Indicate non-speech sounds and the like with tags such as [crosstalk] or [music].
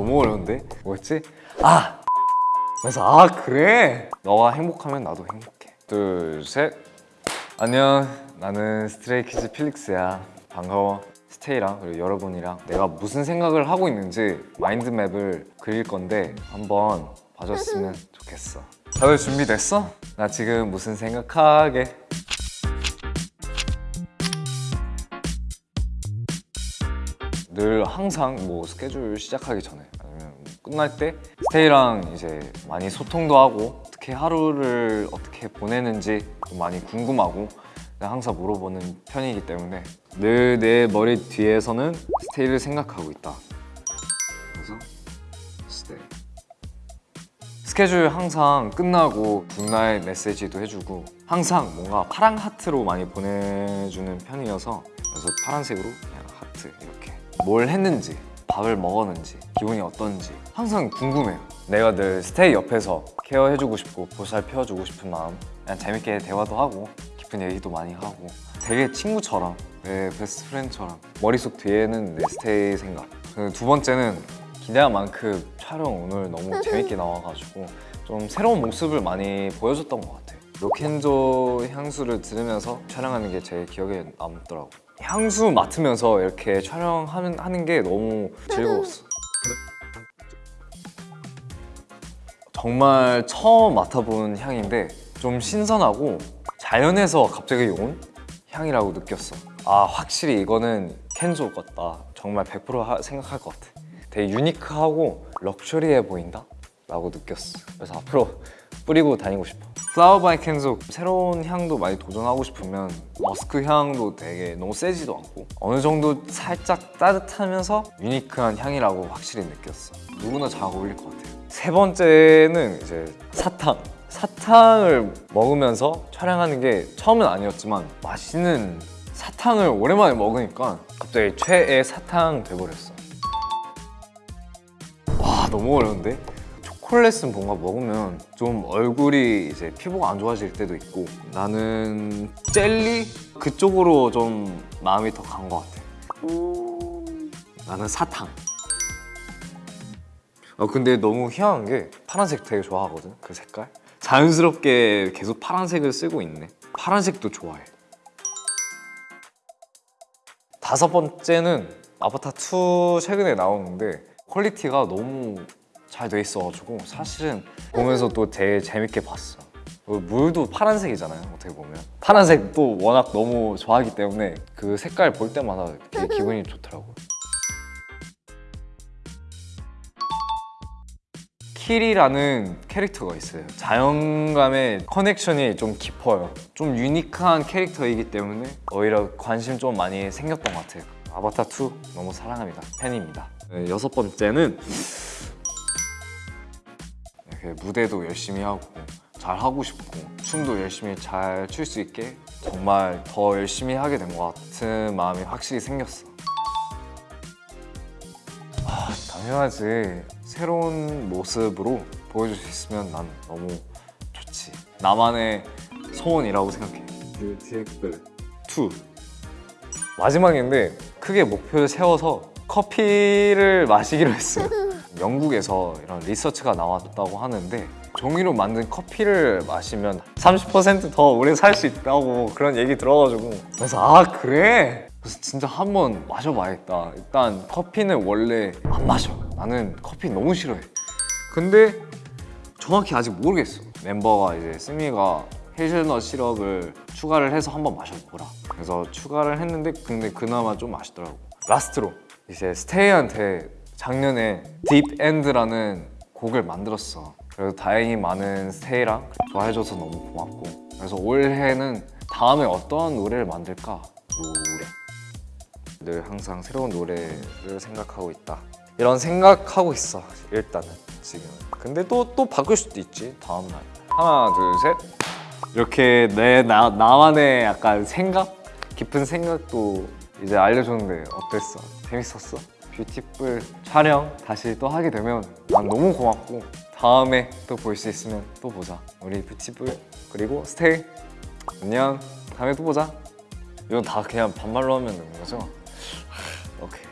너무 어려운데? 뭐였지? 아! 그래서 아 그래? 너가 행복하면 나도 행복해 둘셋 안녕 나는 Stray Kids 필릭스야 반가워 STAY랑 그리고 여러분이랑 내가 무슨 생각을 하고 있는지 mind map을 그릴 건데 한번 봐줬으면 좋겠어 다들 준비됐어? 나 지금 무슨 생각하게 늘 항상 뭐 스케줄 시작하기 전에 아니면 뭐 끝날 때 STAY랑 이제 많이 소통도 하고 어떻게 하루를 어떻게 보내는지 좀 많이 궁금하고 항상 물어보는 편이기 때문에 늘 내 머리 뒤에서는 STAY를 생각하고 있다. 그래서 STAY. 스케줄 항상 끝나고 good night 메시지도 해주고 항상 뭔가 파랑 하트로 많이 보내주는 편이어서 그래서 파란색으로 그냥 하트 이렇게 뭘 했는지 밥을 먹었는지 기분이 어떤지 항상 궁금해요. 내가 늘 STAY 옆에서 care해주고 싶고 보살펴주고 싶은 마음 그냥 재밌게 대화도 하고 깊은 얘기도 많이 하고 되게 친구처럼 내 best friend처럼 머릿속 뒤에는 내 STAY 생각. 그 두 번째는 기대한 만큼 촬영 오늘 너무 [laughs] 재밌게 나와가지고 좀 새로운 모습을 많이 보여줬던 것 같아요. 로 Kenzo 향수를 들으면서 촬영하는 게 제 기억에 남더라고 향수 맡으면서 이렇게 촬영하는 하는 게 너무 즐거웠어. 정말 처음 맡아본 향인데 좀 신선하고 자연에서 갑자기 온 향이라고 느꼈어. 아 확실히 이거는 Kenzo 같다. 정말 100% 하- 생각할 것 같아. 되게 unique하고 luxury해 보인다 라고 느꼈어. 그래서 앞으로 뿌리고 다니고 싶어. Flower by Kenzo 새로운 향도 많이 도전하고 싶으면 머스크 향도 되게 너무 세지도 않고 어느 정도 살짝 따뜻하면서 유니크한 향이라고 확실히 느꼈어. 누구나 잘 어울릴 것 같아요. 세 번째는 이제 사탕. 사탕을 먹으면서 촬영하는 게 처음은 아니었지만 맛있는 사탕을 오랜만에 먹으니까 갑자기 최애 사탕 돼버렸어. 와 너무 어려운데? 초콜릿은 뭔가 먹으면 좀 얼굴이 이제 피부가 안 좋아질 때도 있고 나는 젤리? 그쪽으로 좀 마음이 더 간 것 같아. 나는 사탕. 어 근데 너무 희한한 게 파란색 되게 좋아하거든 그 색깔. 자연스럽게 계속 파란색을 쓰고 있네. 파란색도 좋아해. 다섯 번째는 아바타 2 최근에 나오는데 quality가 너무 잘 돼 있어가지고 사실은 보면서 또 되게 재밌게 봤어. 어, 물도 파란색이잖아요 어떻게 보면. 파란색도 워낙 너무 좋아하기 때문에 그 색깔 볼 때마다 되게 [laughs] 기분이 좋더라고요. 키리라는 캐릭터가 있어요. 자연감의 커넥션이 좀 깊어요. 좀 유니크한 캐릭터이기 때문에 오히려 관심 좀 많이 생겼던 것 같아요. 아바타 2 너무 사랑합니다. 팬입니다. 네, 여섯 번째는 이렇게 무대도 열심히 하고 잘 하고 싶고 춤도 열심히 잘 출 수 있게 정말 더 열심히 하게 된 것 같은 마음이 확실히 생겼어. 아, 당연하지. 새로운 모습으로 보여줄 수 있으면 난 너무 좋지. 나만의 소원이라고 생각해. 뷰티엑블 2 마지막인데 크게 목표를 세워서 커피를 마시기로 했어요 [laughs] 영국에서 이런 리서치가 나왔다고 하는데 종이로 만든 커피를 마시면 30%더 오래 살 수 있다고 그런 얘기 들어가지고 그래서 아 그래? 그래서 진짜 한번 마셔봐야겠다. 일단 커피는 원래 안 마셔. 나는 커피 너무 싫어해. 근데 정확히 아직 모르겠어. 멤버가 이제 스미가 헤이즐넛 시럽을 추가를 해서 한번 마셔보라. 그래서 추가를 했는데 근데 그나마 좀 맛있더라고. last로 이제 STAY한테 작년에 Deep End라는 곡을 만들었어 그래서 다행히 많은 STAY랑 좋아해줘서 너무 고맙고 그래서 올해는 다음에 어떤 노래를 만들까? 노래 늘 항상 새로운 노래를 생각하고 있다 이런 생각하고 있어 일단은 지금은 근데 또 또 바꿀 수도 있지 다음날 하나 둘셋 이렇게 내 나, 나만의 약간 생각? 깊은 생각도 이제 알려줬는데 어땠어? 재밌었어? 뷰티쁠 촬영 다시 또 하게 되면 난 너무 고맙고 다음에 또 볼 수 있으면 또 보자. 우리 뷰티쁠 그리고 STAY. 안녕. 다음에 또 보자. 이건 다 그냥 반말로 하면 되는 거죠? 오케이